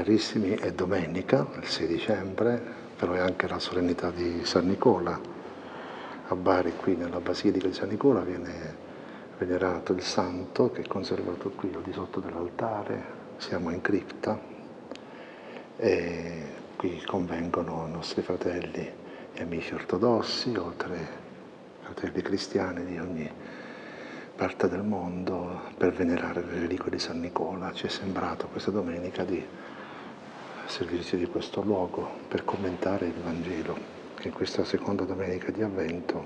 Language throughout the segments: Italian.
Carissimi, è domenica, il 6 dicembre, però è anche la solennità di San Nicola. A Bari, qui nella Basilica di San Nicola, viene venerato il santo che è conservato qui al di sotto dell'altare. Siamo in cripta e qui convengono i nostri fratelli e amici ortodossi, oltre ai fratelli cristiani di ogni parte del mondo per venerare le reliquie di San Nicola. Ci è sembrato questa domenica di servirci di questo luogo per commentare il Vangelo, che in questa seconda domenica di Avvento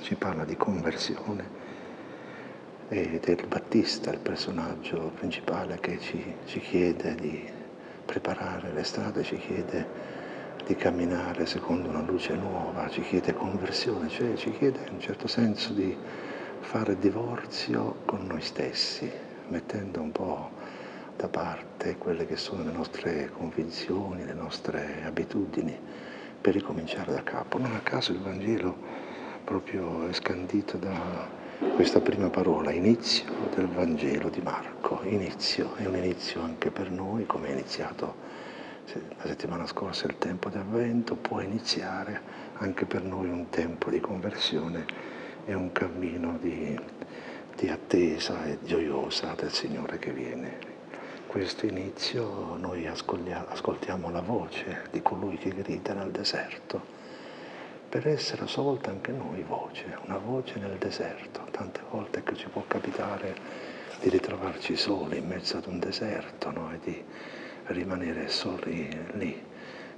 ci parla di conversione ed è il Battista, il personaggio principale che ci, ci chiede di preparare le strade, ci chiede di camminare secondo una luce nuova, ci chiede conversione, cioè ci chiede in un certo senso di fare divorzio con noi stessi, mettendo un po' da parte quelle che sono le nostre convinzioni, le nostre abitudini, per ricominciare da capo. Non a caso il Vangelo proprio è scandito da questa prima parola, inizio del Vangelo di Marco. Inizio, è un inizio anche per noi, come è iniziato la settimana scorsa il tempo di avvento, può iniziare anche per noi un tempo di conversione e un cammino di, di attesa e gioiosa del Signore che viene questo inizio noi ascoltiamo la voce di colui che grida nel deserto, per essere a sua volta anche noi voce, una voce nel deserto. Tante volte che ci può capitare di ritrovarci soli in mezzo ad un deserto no? e di rimanere soli lì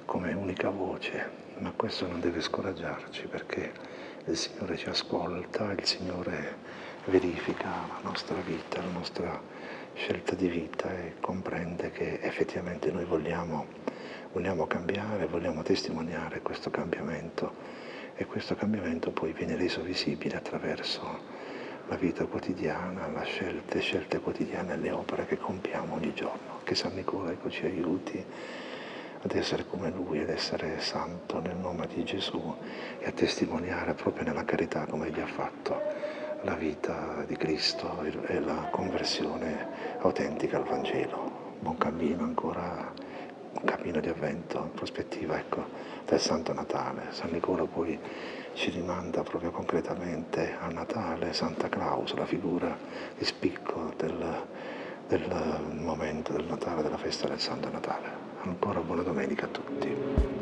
come unica voce, ma questo non deve scoraggiarci perché il Signore ci ascolta, il Signore verifica la nostra vita, la nostra scelta di vita e comprende che effettivamente noi vogliamo, vogliamo cambiare, vogliamo testimoniare questo cambiamento e questo cambiamento poi viene reso visibile attraverso la vita quotidiana, le scelte, scelte quotidiane le opere che compiamo ogni giorno. Che San Nicola ecco, ci aiuti ad essere come Lui, ad essere santo nel nome di Gesù e a testimoniare proprio nella carità come Egli ha fatto la vita di Cristo e la conversione autentica al Vangelo. Buon cammino ancora, un cammino di avvento, in prospettiva ecco, del Santo Natale. San Nicola poi ci rimanda proprio concretamente a Natale, Santa Claus, la figura di spicco del, del momento del Natale, della festa del Santo Natale. Ancora buona domenica a tutti.